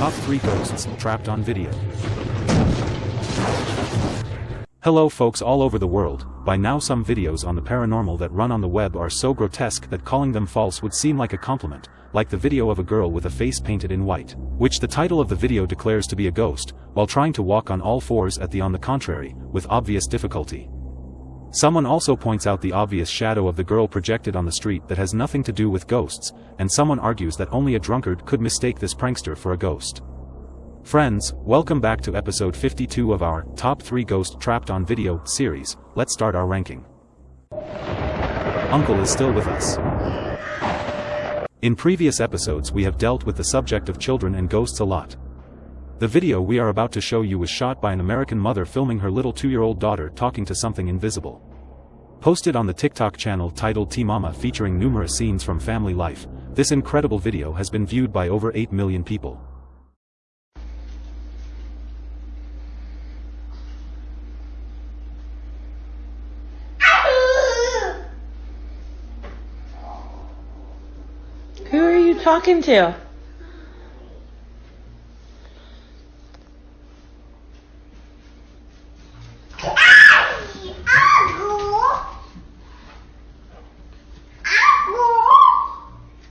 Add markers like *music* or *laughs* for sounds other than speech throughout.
Top 3 Ghosts Trapped on Video. Hello folks all over the world, by now some videos on the paranormal that run on the web are so grotesque that calling them false would seem like a compliment, like the video of a girl with a face painted in white, which the title of the video declares to be a ghost, while trying to walk on all fours at the on the contrary, with obvious difficulty. Someone also points out the obvious shadow of the girl projected on the street that has nothing to do with ghosts, and someone argues that only a drunkard could mistake this prankster for a ghost. Friends, welcome back to episode 52 of our Top 3 Ghost Trapped on Video series, let's start our ranking. Uncle is still with us. In previous episodes we have dealt with the subject of children and ghosts a lot. The video we are about to show you was shot by an American mother filming her little two-year-old daughter talking to something invisible. Posted on the TikTok channel titled T-Mama featuring numerous scenes from family life, this incredible video has been viewed by over 8 million people. Who are you talking to?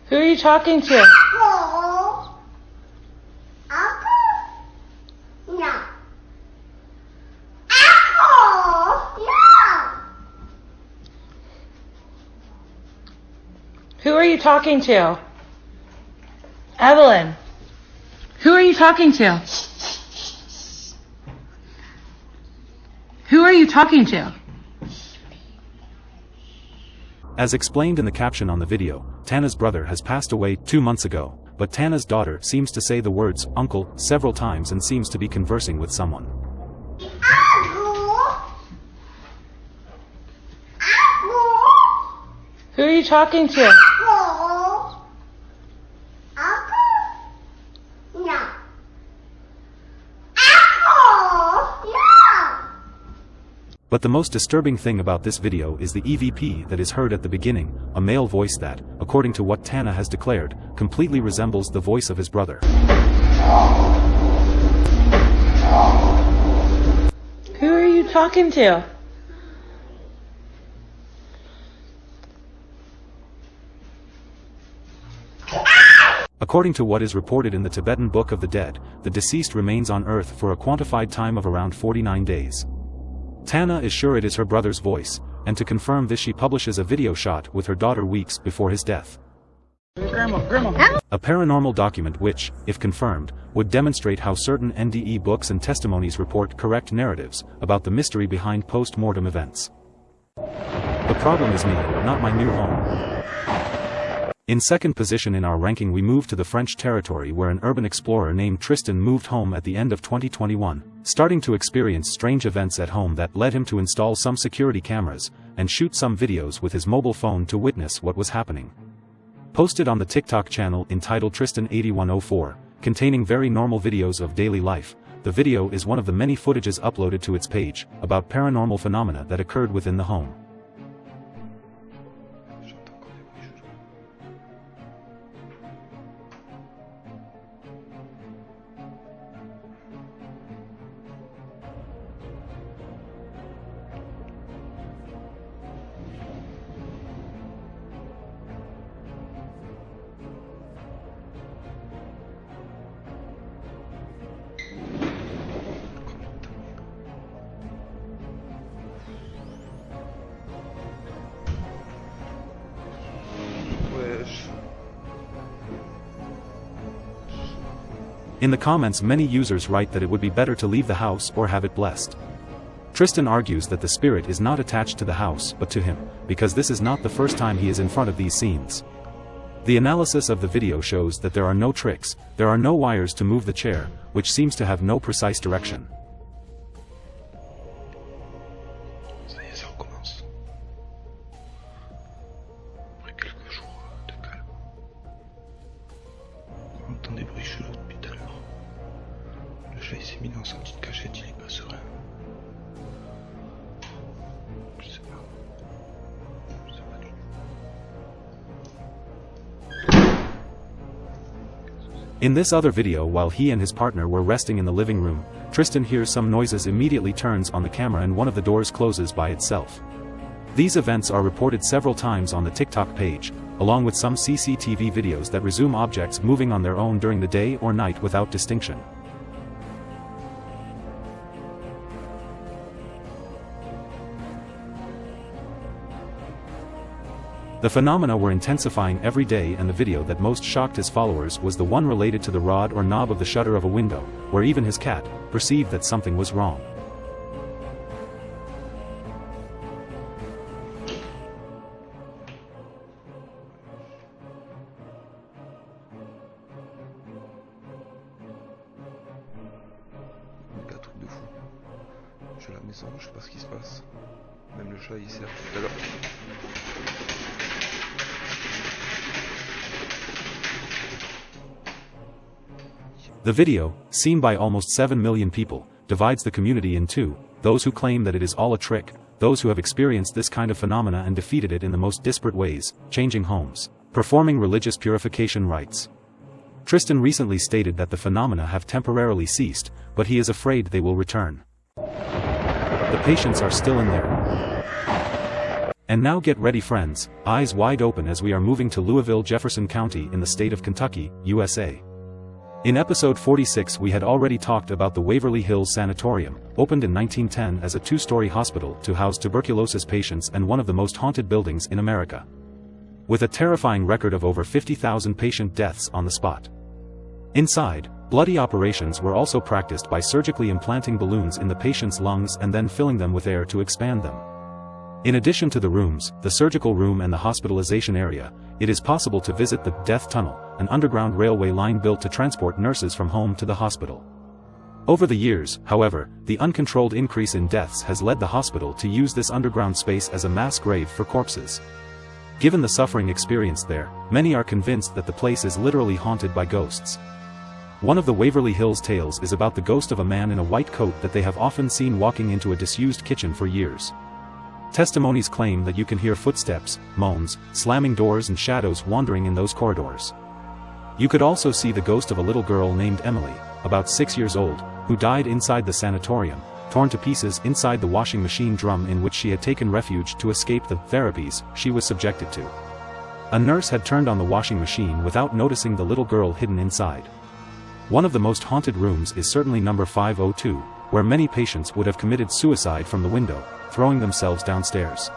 Who are you talking to? Uncle. Uncle? No. Uncle. No. Who are you talking to? Evelyn. Who are you talking to? Who are you talking to? As explained in the caption on the video, Tana's brother has passed away two months ago, but Tana's daughter seems to say the words, uncle, several times and seems to be conversing with someone. Who are you talking to? But the most disturbing thing about this video is the EVP that is heard at the beginning, a male voice that, according to what Tana has declared, completely resembles the voice of his brother. Who are you talking to? According to what is reported in the Tibetan Book of the Dead, the deceased remains on earth for a quantified time of around 49 days. Tana is sure it is her brother's voice, and to confirm this she publishes a video shot with her daughter weeks before his death. Grandma, grandma. A paranormal document which, if confirmed, would demonstrate how certain NDE books and testimonies report correct narratives about the mystery behind post-mortem events. The problem is me, not my new home. In second position in our ranking we move to the French territory where an urban explorer named Tristan moved home at the end of 2021, starting to experience strange events at home that led him to install some security cameras, and shoot some videos with his mobile phone to witness what was happening. Posted on the TikTok channel entitled Tristan8104, containing very normal videos of daily life, the video is one of the many footages uploaded to its page, about paranormal phenomena that occurred within the home. In the comments many users write that it would be better to leave the house or have it blessed. Tristan argues that the spirit is not attached to the house but to him, because this is not the first time he is in front of these scenes. The analysis of the video shows that there are no tricks, there are no wires to move the chair, which seems to have no precise direction. In this other video while he and his partner were resting in the living room, Tristan hears some noises immediately turns on the camera and one of the doors closes by itself. These events are reported several times on the TikTok page, along with some CCTV videos that resume objects moving on their own during the day or night without distinction. The phenomena were intensifying every day and the video that most shocked his followers was the one related to the rod or knob of the shutter of a window, where even his cat perceived that something was wrong. Je suis à la maison, je sais pas ce qui se passe. Même le chat il sert tout à l'heure. The video, seen by almost 7 million people, divides the community in two, those who claim that it is all a trick, those who have experienced this kind of phenomena and defeated it in the most disparate ways, changing homes, performing religious purification rites. Tristan recently stated that the phenomena have temporarily ceased, but he is afraid they will return. The patients are still in there. And now get ready friends, eyes wide open as we are moving to Louisville Jefferson County in the state of Kentucky, USA. In episode 46 we had already talked about the Waverly Hills Sanatorium, opened in 1910 as a two-story hospital to house tuberculosis patients and one of the most haunted buildings in America. With a terrifying record of over 50,000 patient deaths on the spot. Inside, bloody operations were also practiced by surgically implanting balloons in the patient's lungs and then filling them with air to expand them. In addition to the rooms, the surgical room and the hospitalization area, it is possible to visit the Death Tunnel, an underground railway line built to transport nurses from home to the hospital. Over the years, however, the uncontrolled increase in deaths has led the hospital to use this underground space as a mass grave for corpses. Given the suffering experienced there, many are convinced that the place is literally haunted by ghosts. One of the Waverly Hills tales is about the ghost of a man in a white coat that they have often seen walking into a disused kitchen for years. Testimonies claim that you can hear footsteps, moans, slamming doors and shadows wandering in those corridors. You could also see the ghost of a little girl named Emily, about six years old, who died inside the sanatorium, torn to pieces inside the washing machine drum in which she had taken refuge to escape the therapies she was subjected to. A nurse had turned on the washing machine without noticing the little girl hidden inside. One of the most haunted rooms is certainly number 502, where many patients would have committed suicide from the window, throwing themselves downstairs.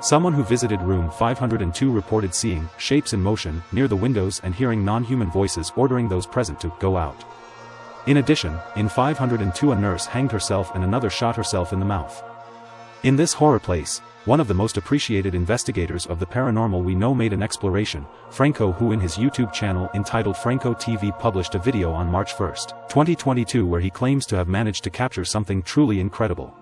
Someone who visited room 502 reported seeing shapes in motion near the windows and hearing non-human voices ordering those present to go out. In addition, in 502 a nurse hanged herself and another shot herself in the mouth. In this horror place, one of the most appreciated investigators of the paranormal we know made an exploration, Franco who in his YouTube channel entitled Franco TV published a video on March 1, 2022 where he claims to have managed to capture something truly incredible.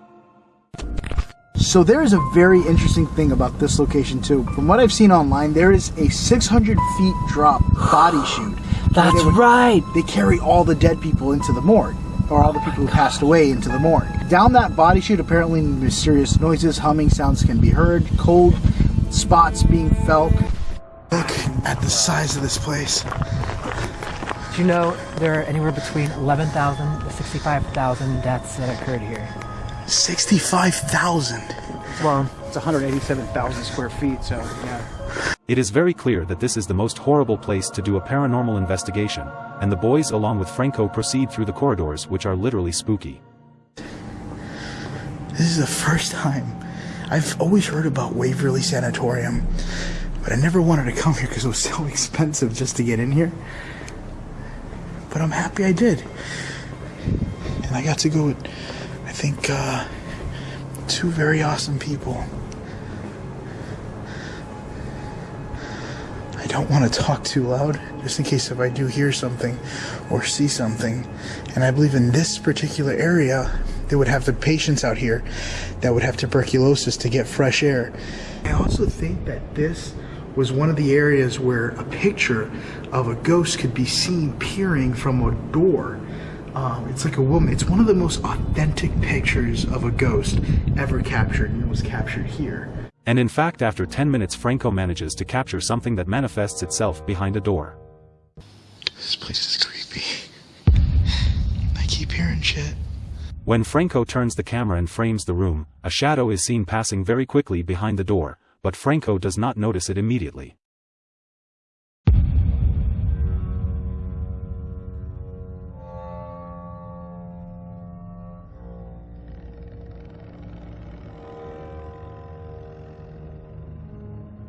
So there is a very interesting thing about this location too. From what I've seen online, there is a 600 feet drop body chute. *sighs* That's they would- right. They carry all the dead people into the morgue, or all the people who passed away into the morgue. Down that body chute, apparently mysterious noises, humming sounds can be heard, cold spots being felt. Look at the size of this place. Do you know there are anywhere between 11,000 to 65,000 deaths that occurred here? 65,000. Well, It's 187,000 square feet, so yeah. It is very clear that this is the most horrible place to do a paranormal investigation, and the boys along with Franco proceed through the corridors which are literally spooky. This is the first time. I've always heard about Waverly Sanatorium, but I never wanted to come here because it was *laughs* so expensive just to get in here. But I'm happy I did. And I got to go with, I think, uh, two very awesome people. I don't want to talk too loud, just in case if I do hear something or see something. And I believe in this particular area, they would have the patients out here that would have tuberculosis to get fresh air. I also think that this was one of the areas where a picture of a ghost could be seen peering from a door. Um, it's like a woman. It's one of the most authentic pictures of a ghost ever captured, and it was captured here. And in fact after 10 minutes Franco manages to capture something that manifests itself behind a door. This place is creepy. I keep hearing shit. When Franco turns the camera and frames the room, a shadow is seen passing very quickly behind the door, but Franco does not notice it immediately.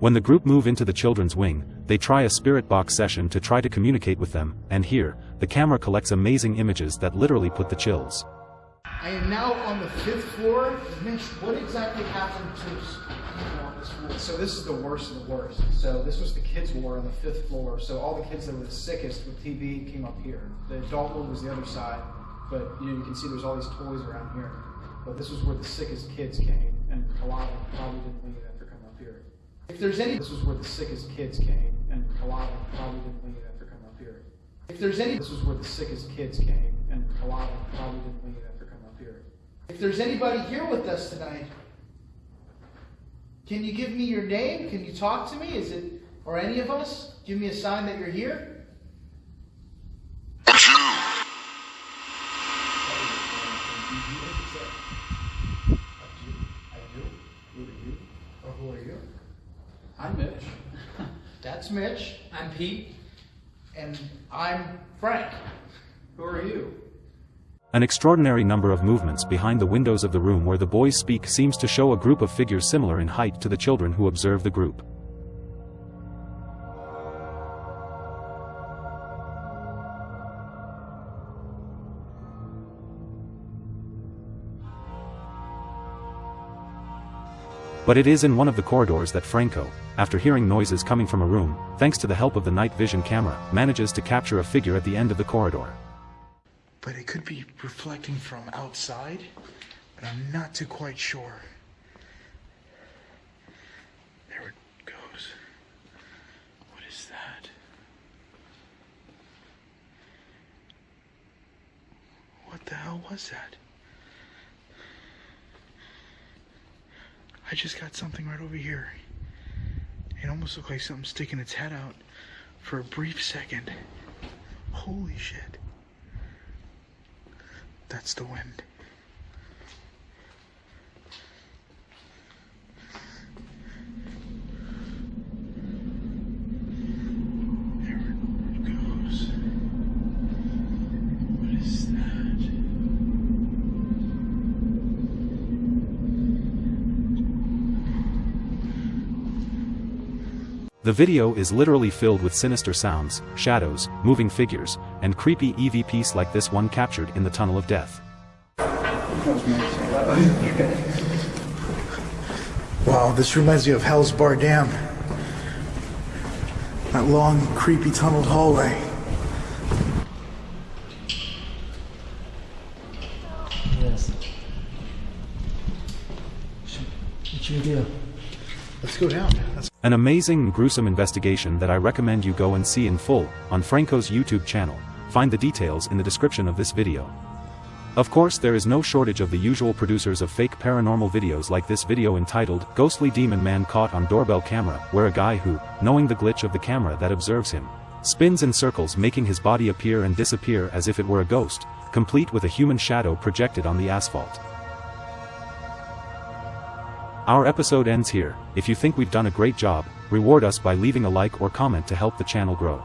When the group move into the children's wing, they try a spirit box session to try to communicate with them, and here, the camera collects amazing images that literally put the chills. I am now on the fifth floor. Mitch, what exactly happened to? So this is the worst of the worst. So this was the kids' ward on the fifth floor. So all the kids that were the sickest with TB came up here. The adult ward was the other side, but you, know, you can see there's all these toys around here. But this was where the sickest kids came, and a lot of them probably didn't leave after coming up here. If there's any, this was where the sickest kids came, and a lot of them probably didn't leave after coming up here. If there's any, this was where the sickest kids came, and a lot of them probably didn't leave after coming up here. If there's anybody here with us tonight, can you give me your name? Can you talk to me? Is it, or any of us? Give me a sign that you're here who are you? I'm Mitch. *laughs* That's Mitch, I'm Pete. and I'm Frank. Who are you? An extraordinary number of movements behind the windows of the room where the boys speak seems to show a group of figures similar in height to the children who observe the group. But it is in one of the corridors that Franco, after hearing noises coming from a room, thanks to the help of the night vision camera, manages to capture a figure at the end of the corridor. But it could be reflecting from outside, but I'm not too quite sure. There it goes. What is that? What the hell was that? I just got something right over here. It almost looked like something sticking its head out for a brief second. Holy shit. That's the wind. The video is literally filled with sinister sounds, shadows, moving figures, and creepy EVPs like this one captured in the Tunnel of Death. Wow, this reminds me of Hell's Bar Dam. That long, creepy tunneled hallway. Yes. What should we do? Let's go down. An amazing and gruesome investigation that I recommend you go and see in full, on Franco's YouTube channel, find the details in the description of this video. Of course there is no shortage of the usual producers of fake paranormal videos like this video entitled, Ghostly Demon Man Caught on Doorbell Camera, where a guy who, knowing the glitch of the camera that observes him, spins in circles making his body appear and disappear as if it were a ghost, complete with a human shadow projected on the asphalt. Our episode ends here, if you think we've done a great job, reward us by leaving a like or comment to help the channel grow.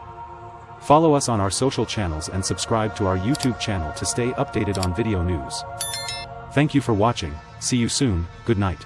Follow us on our social channels and subscribe to our YouTube channel to stay updated on video news. Thank you for watching, see you soon, good night.